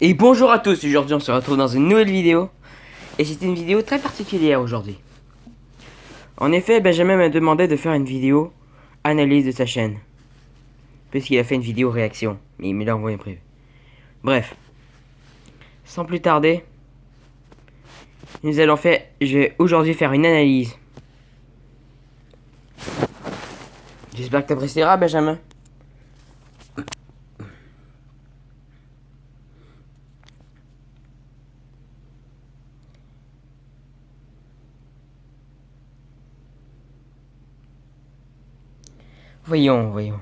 Et bonjour à tous, aujourd'hui on se retrouve dans une nouvelle vidéo. Et c'est une vidéo très particulière aujourd'hui. En effet, Benjamin m'a demandé de faire une vidéo analyse de sa chaîne. Puisqu'il a fait une vidéo réaction. Mais il me l'a envoyé prévu. Bref. Sans plus tarder. Nous allons faire... Je vais aujourd'hui faire une analyse. J'espère que tu apprécieras Benjamin. Voyons, voyons.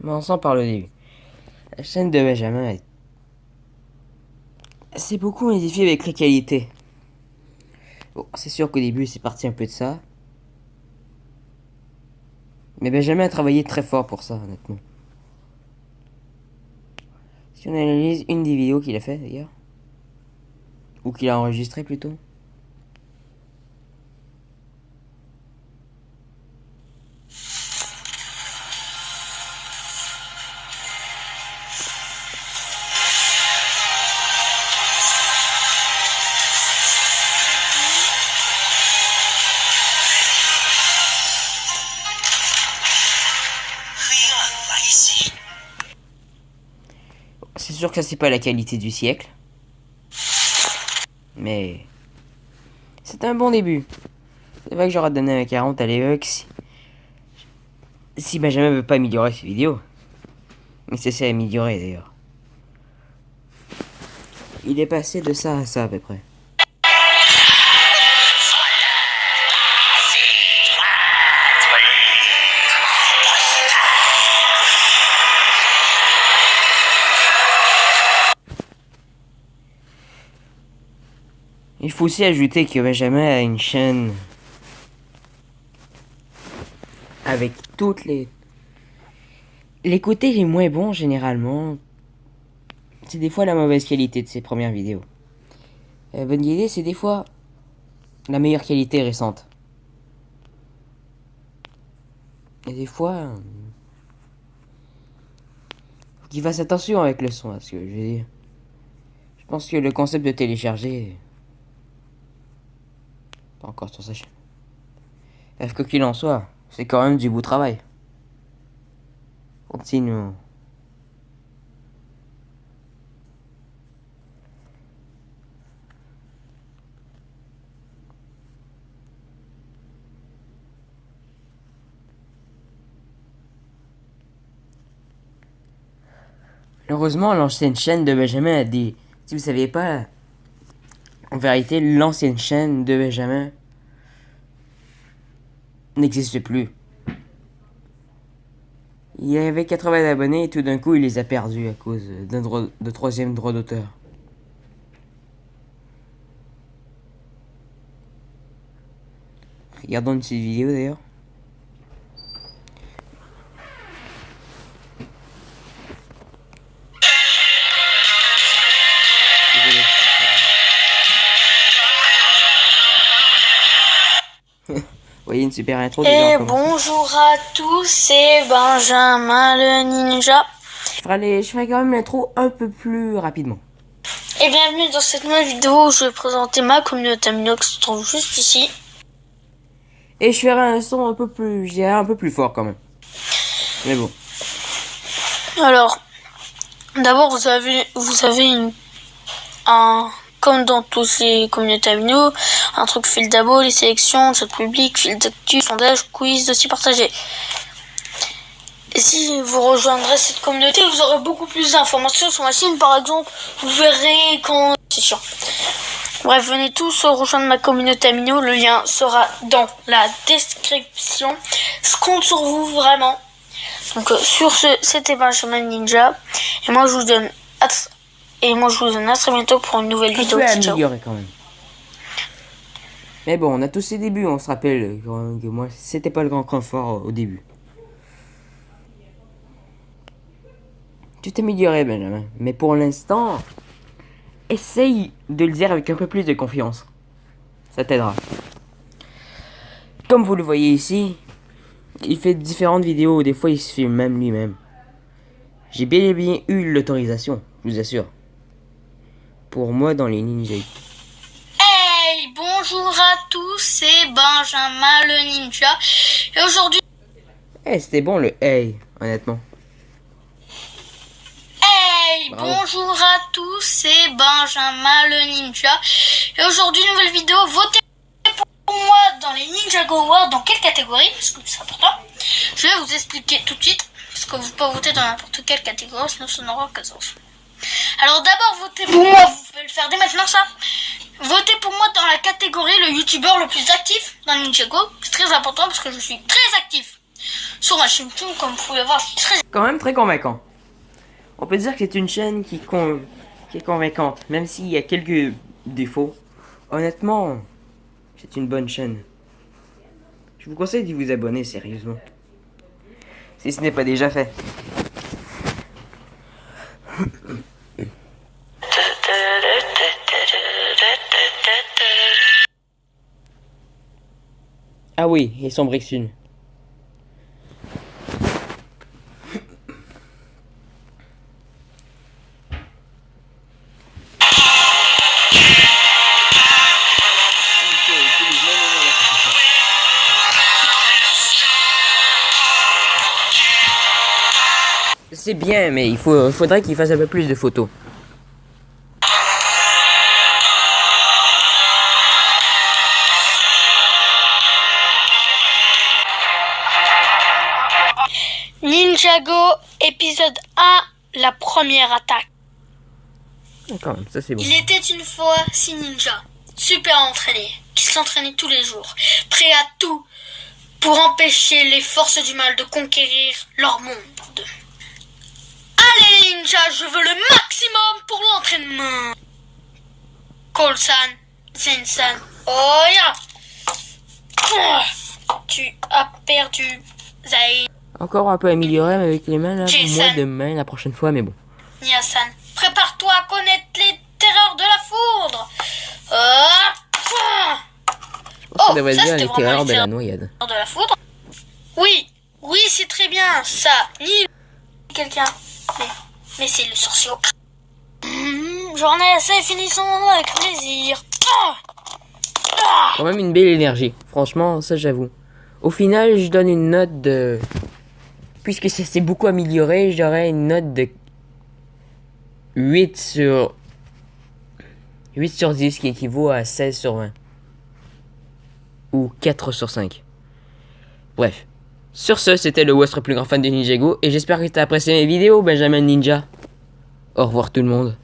Commençons par le début. La chaîne de Benjamin est... C'est beaucoup modifié avec les qualités. Bon, c'est sûr qu'au début, c'est parti un peu de ça. Mais Benjamin a travaillé très fort pour ça, honnêtement. Si on analyse une des vidéos qu'il a fait d'ailleurs, ou qu'il a enregistré plutôt. Sûr que ça c'est pas la qualité du siècle. Mais c'est un bon début. C'est vrai que j'aurais donné un 40 à si... si Benjamin veut pas améliorer ses vidéos. Mais c'est ça améliorer d'ailleurs. Il est passé de ça à ça à peu près. Il faut aussi ajouter que Benjamin a une chaîne avec toutes les les côtés les moins bons généralement. C'est des fois la mauvaise qualité de ses premières vidéos. La bonne idée, c'est des fois la meilleure qualité récente. Et des fois, faut qu'il fasse attention avec le son, parce que je veux dire. Je pense que le concept de télécharger pas encore sur sa chaîne. Bref, que qu'il en soit, c'est quand même du beau travail. Continue. Heureusement, l'ancienne chaîne de Benjamin a des... Si vous saviez pas, en vérité, l'ancienne chaîne de Benjamin n'existe plus. Il y avait 80 abonnés et tout d'un coup il les a perdus à cause d'un de troisième droit d'auteur. Regardons une petite vidéo d'ailleurs. Voyez une super intro. Et bonjour à tous, c'est Benjamin le Ninja. Je ferai, je ferai quand même l'intro un peu plus rapidement. Et bienvenue dans cette nouvelle vidéo où je vais présenter ma communauté Amino qui se trouve juste ici. Et je ferai un son un peu plus, je un peu plus fort quand même. Mais bon. Alors, d'abord vous avez, vous avez une, un, comme dans tous les communautés amino, un truc fil d'abo, les sélections, chat public, fil d'actu, sondage, quiz, aussi partagé. Et si vous rejoindrez cette communauté, vous aurez beaucoup plus d'informations sur ma chaîne, par exemple. Vous verrez quand... C'est chiant. Bref, venez tous rejoindre ma communauté amino. Le lien sera dans la description. Je compte sur vous, vraiment. Donc, euh, sur ce, c'était Benjamin Ninja. Et moi, je vous donne... Et moi, je vous donne à très bientôt pour une nouvelle vidéo. améliorer quand même. Mais bon, on a tous ces débuts, on se rappelle que moi, c'était pas le grand confort au début. Tu t'améliorais, Benjamin. Mais pour l'instant, essaye de le dire avec un peu plus de confiance. Ça t'aidera. Comme vous le voyez ici, il fait différentes vidéos, des fois il se filme même lui-même. J'ai bel et bien eu l'autorisation, je vous assure. Pour moi dans les ninjas. Hey, bonjour à tous, c'est Benjamin le ninja. Et aujourd'hui, Eh, c'était bon le hey, honnêtement. hey, Bravo. bonjour à tous, c'est Benjamin le ninja. Et aujourd'hui, nouvelle vidéo, votez pour moi dans les Ninjago Awards, dans quelle catégorie Parce que c'est important. Je vais vous expliquer tout de suite. Parce que vous pouvez voter dans n'importe quelle catégorie, sinon ça n'aura aucun sens. Alors d'abord, votez pour moi, vous pouvez le faire dès maintenant ça. Votez pour moi dans la catégorie le youtubeur le plus actif dans Ninjago. C'est très important parce que je suis très actif. Sur ma chaîne YouTube, comme vous pouvez voir, je suis très Quand même très convaincant. On peut dire que c'est une chaîne qui, est convaincante, même s'il y a quelques défauts. Honnêtement, c'est une bonne chaîne. Je vous conseille de vous abonner sérieusement. Si ce n'est pas déjà fait. Ah oui, et son Brixune. C'est bien, mais il faudrait qu'il fasse un peu plus de photos. Ninjago épisode 1, la première attaque. Quand même, ça c'est bon. Il était une fois six ninjas, super entraînés, qui s'entraînaient tous les jours, prêts à tout pour empêcher les forces du mal de conquérir leur monde. Allez ninjas, je veux le maximum pour l'entraînement. Cole-san, Zen-san, oh ya Ah, Tu as perdu, Zai. Encore un peu amélioré mais avec les mains là. Jason. Moins de mains la prochaine fois, mais bon. Nia-san, prépare-toi à connaître les terreurs de la foudre. Ah. Ça Oh, devrait dire les terreurs de la noyade. de la foudre Oui, oui, c'est très bien, ça. Ni quelqu'un. Mais, mais c'est le sorcier. Hmm, J'en ai assez, finissons avec plaisir. Ah Ah Quand même une belle énergie. Franchement, ça j'avoue. Au final, je donne une note de. Puisque ça s'est beaucoup amélioré, j'aurais une note de 8 sur 8 sur 10 qui équivaut à 16 sur 20. Ou 4 sur 5. Bref. Sur ce, c'était le votre plus grand fan de Ninjago et j'espère que tu as apprécié mes vidéos, Benjamin Ninja. Au revoir tout le monde.